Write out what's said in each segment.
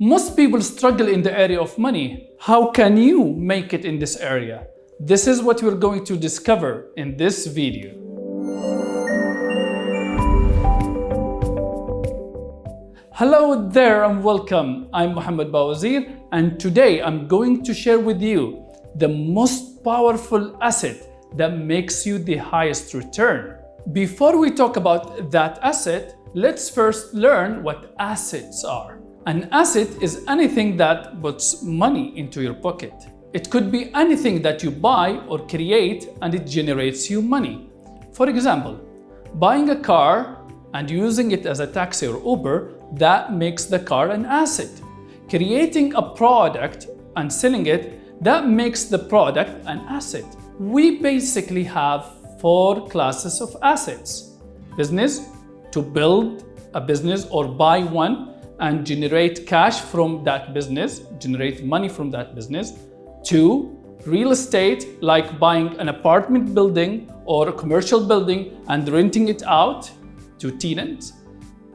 Most people struggle in the area of money. How can you make it in this area? This is what we're going to discover in this video. Hello there and welcome. I'm Mohammed Bawazir and today I'm going to share with you the most powerful asset that makes you the highest return. Before we talk about that asset, let's first learn what assets are. An asset is anything that puts money into your pocket. It could be anything that you buy or create and it generates you money. For example, buying a car and using it as a taxi or Uber, that makes the car an asset. Creating a product and selling it, that makes the product an asset. We basically have four classes of assets. Business, to build a business or buy one, and generate cash from that business, generate money from that business. Two, real estate, like buying an apartment building or a commercial building and renting it out to tenants.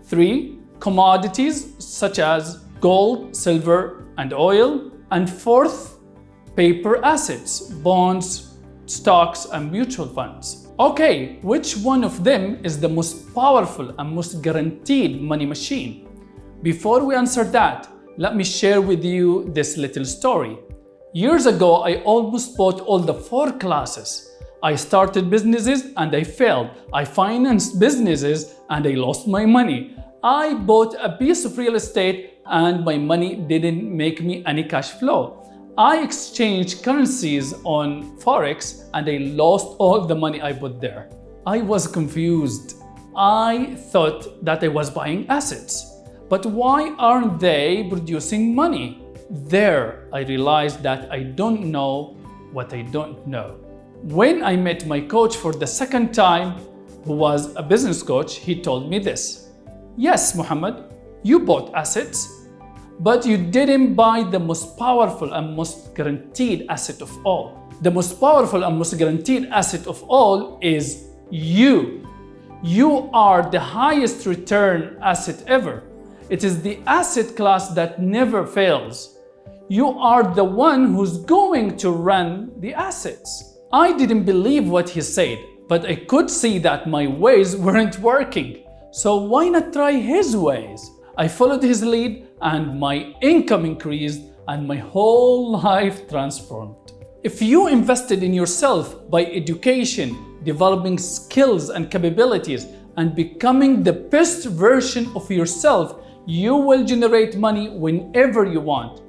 Three, commodities such as gold, silver, and oil. And fourth, paper assets, bonds, stocks, and mutual funds. Okay, which one of them is the most powerful and most guaranteed money machine? Before we answer that, let me share with you this little story. Years ago, I almost bought all the four classes. I started businesses and I failed. I financed businesses and I lost my money. I bought a piece of real estate and my money didn't make me any cash flow. I exchanged currencies on Forex and I lost all the money I put there. I was confused. I thought that I was buying assets. But why aren't they producing money? There, I realized that I don't know what I don't know. When I met my coach for the second time, who was a business coach, he told me this. Yes, Muhammad, you bought assets, but you didn't buy the most powerful and most guaranteed asset of all. The most powerful and most guaranteed asset of all is you. You are the highest return asset ever. It is the asset class that never fails. You are the one who's going to run the assets. I didn't believe what he said, but I could see that my ways weren't working. So why not try his ways? I followed his lead and my income increased and my whole life transformed. If you invested in yourself by education, developing skills and capabilities, and becoming the best version of yourself, you will generate money whenever you want.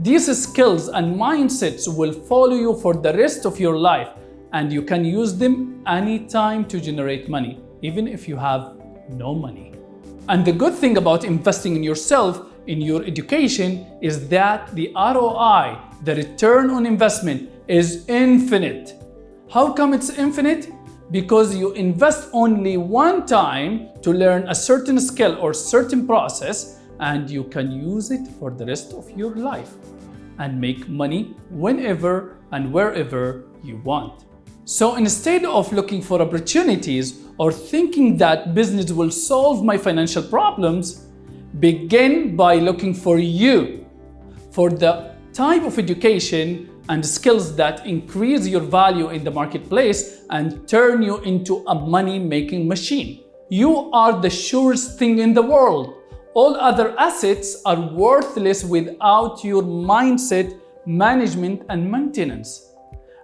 These skills and mindsets will follow you for the rest of your life and you can use them anytime to generate money, even if you have no money. And the good thing about investing in yourself, in your education, is that the ROI, the return on investment, is infinite. How come it's infinite? Because you invest only one time to learn a certain skill or certain process and you can use it for the rest of your life and make money whenever and wherever you want. So instead of looking for opportunities or thinking that business will solve my financial problems, begin by looking for you, for the type of education and skills that increase your value in the marketplace and turn you into a money-making machine. You are the surest thing in the world. All other assets are worthless without your mindset, management, and maintenance.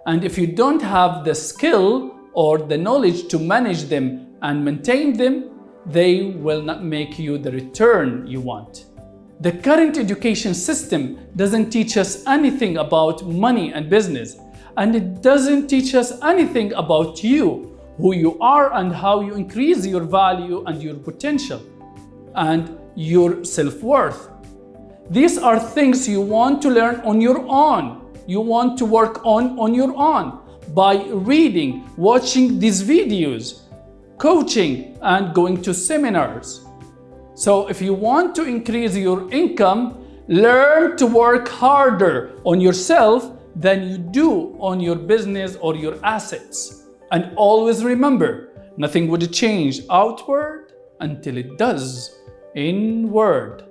And if you don't have the skill or the knowledge to manage them and maintain them, they will not make you the return you want. The current education system doesn't teach us anything about money and business, and it doesn't teach us anything about you, who you are and how you increase your value and your potential and your self-worth. These are things you want to learn on your own. You want to work on on your own by reading, watching these videos, coaching, and going to seminars. So if you want to increase your income, learn to work harder on yourself than you do on your business or your assets. And always remember, nothing would change outward until it does inward.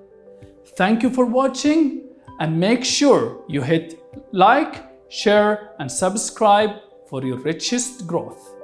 Thank you for watching and make sure you hit like, share and subscribe for your richest growth.